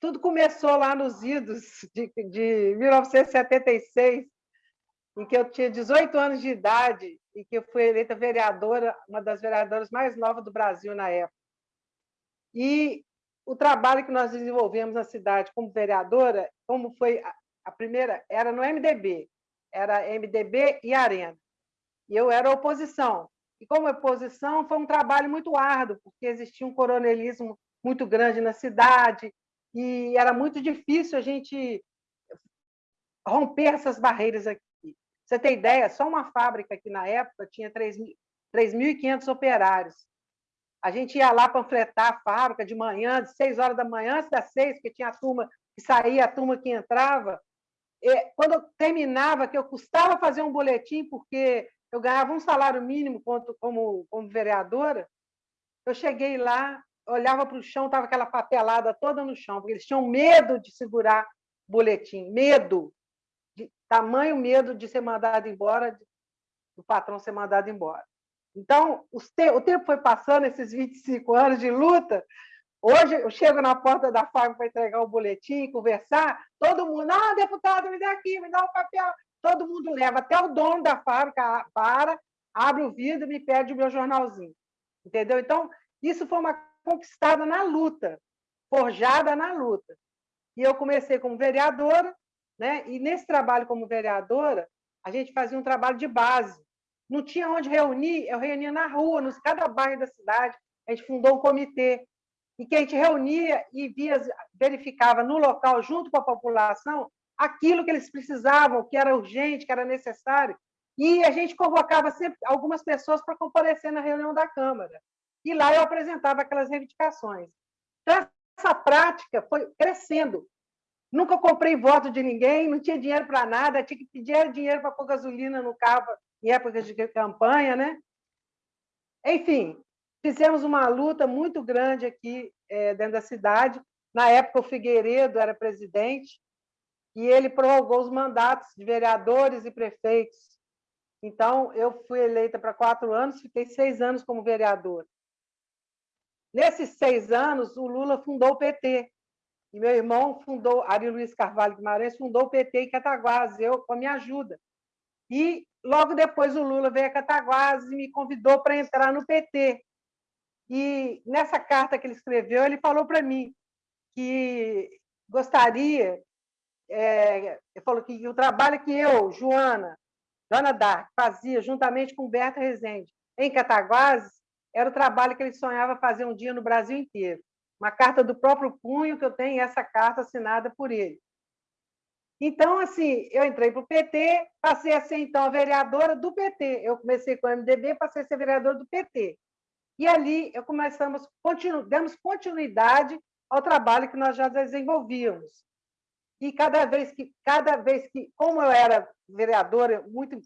tudo começou lá nos idos de, de 1976, em que eu tinha 18 anos de idade e que eu fui eleita vereadora, uma das vereadoras mais novas do Brasil na época. E o trabalho que nós desenvolvemos na cidade como vereadora, como foi a primeira, era no MDB, era MDB e Arena. E eu era oposição. E como oposição, foi um trabalho muito árduo, porque existia um coronelismo muito grande na cidade, e era muito difícil a gente romper essas barreiras aqui. Você tem ideia, só uma fábrica aqui na época tinha 3.500 operários. A gente ia lá panfletar a fábrica de manhã, de 6 horas da manhã, antes das 6, porque tinha a turma que saía, a turma que entrava. E, quando eu terminava, que eu custava fazer um boletim, porque eu ganhava um salário mínimo como, como vereadora, eu cheguei lá, olhava para o chão, estava aquela papelada toda no chão, porque eles tinham medo de segurar boletim, medo, de, tamanho medo de ser mandado embora, de, do patrão ser mandado embora. Então, te, o tempo foi passando, esses 25 anos de luta, Hoje eu chego na porta da fábrica para entregar o boletim, conversar, todo mundo, ah, deputado, me dá aqui, me dá o um papel. Todo mundo leva, até o dono da fábrica para, abre o vidro e me pede o meu jornalzinho. Entendeu? Então, isso foi uma conquistada na luta, forjada na luta. E eu comecei como vereadora, né? e nesse trabalho como vereadora, a gente fazia um trabalho de base. Não tinha onde reunir, eu reunia na rua, nos cada bairro da cidade. A gente fundou um comitê e que a gente reunia e via, verificava no local, junto com a população, aquilo que eles precisavam, que era urgente, que era necessário. E a gente convocava sempre algumas pessoas para comparecer na reunião da Câmara. E lá eu apresentava aquelas reivindicações. Então, essa prática foi crescendo. Nunca comprei voto de ninguém, não tinha dinheiro para nada, tinha que pedir dinheiro para pôr gasolina no carro em época de campanha, né? Enfim, fizemos uma luta muito grande aqui é, dentro da cidade. Na época, o Figueiredo era presidente e ele prorrogou os mandatos de vereadores e prefeitos. Então, eu fui eleita para quatro anos, fiquei seis anos como vereadora. Nesses seis anos, o Lula fundou o PT. E meu irmão fundou, Ari Luiz Carvalho Guimarães, fundou o PT em Cataguases, eu com a minha ajuda. E logo depois o Lula veio a Cataguases e me convidou para entrar no PT. E nessa carta que ele escreveu, ele falou para mim que gostaria, é, ele falou que o trabalho que eu, Joana, Joana Dark, fazia juntamente com Berta Rezende em Cataguases, era o trabalho que ele sonhava fazer um dia no Brasil inteiro. Uma carta do próprio punho que eu tenho, essa carta assinada por ele. Então, assim, eu entrei para o PT, passei a ser, então, a vereadora do PT. Eu comecei com o MDB, passei a ser vereadora do PT. E ali eu começamos, continu, demos continuidade ao trabalho que nós já desenvolvíamos. E cada vez que, cada vez que, como eu era vereadora, muito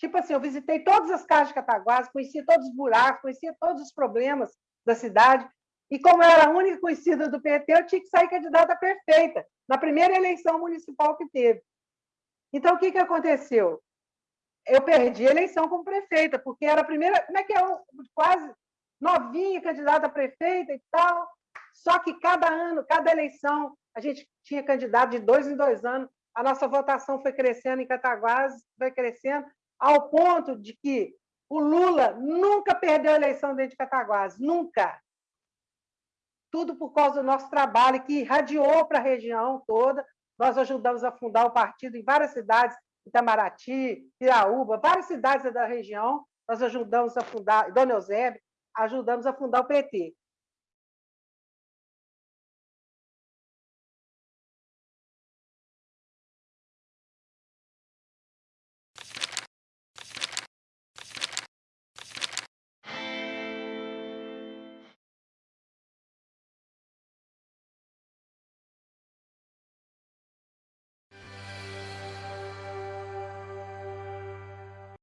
Tipo assim, eu visitei todas as casas de Cataguás, conhecia todos os buracos, conhecia todos os problemas da cidade. E como eu era a única conhecida do PT, eu tinha que sair candidata perfeita na primeira eleição municipal que teve. Então, o que, que aconteceu? Eu perdi a eleição como prefeita, porque era a primeira. Como é que é? Quase novinha, candidata a prefeita e tal. Só que cada ano, cada eleição, a gente tinha candidato de dois em dois anos. A nossa votação foi crescendo em Cataguás, foi crescendo, ao ponto de que o Lula nunca perdeu a eleição dentro de Cataguás, nunca. Tudo por causa do nosso trabalho, que irradiou para a região toda. Nós ajudamos a fundar o partido em várias cidades, Itamaraty, Iraúba, várias cidades da região. Nós ajudamos a fundar, Dona Eusébio, ajudamos a fundar o PT.